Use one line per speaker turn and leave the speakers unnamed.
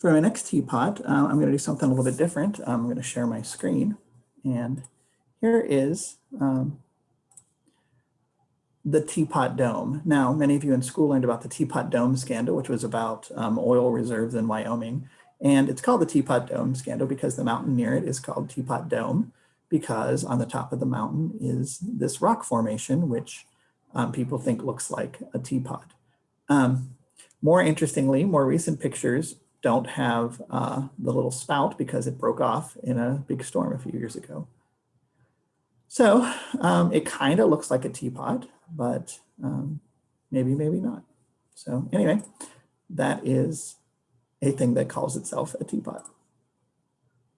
For my next teapot, uh, I'm going to do something a little bit different. I'm going to share my screen. And here is um, the teapot dome. Now, many of you in school learned about the teapot dome scandal, which was about um, oil reserves in Wyoming. And it's called the teapot dome scandal because the mountain near it is called Teapot Dome because on the top of the mountain is this rock formation, which um, people think looks like a teapot. Um, more interestingly, more recent pictures don't have uh, the little spout because it broke off in a big storm a few years ago. So um, it kind of looks like a teapot, but um, maybe, maybe not. So anyway, that is a thing that calls itself a teapot.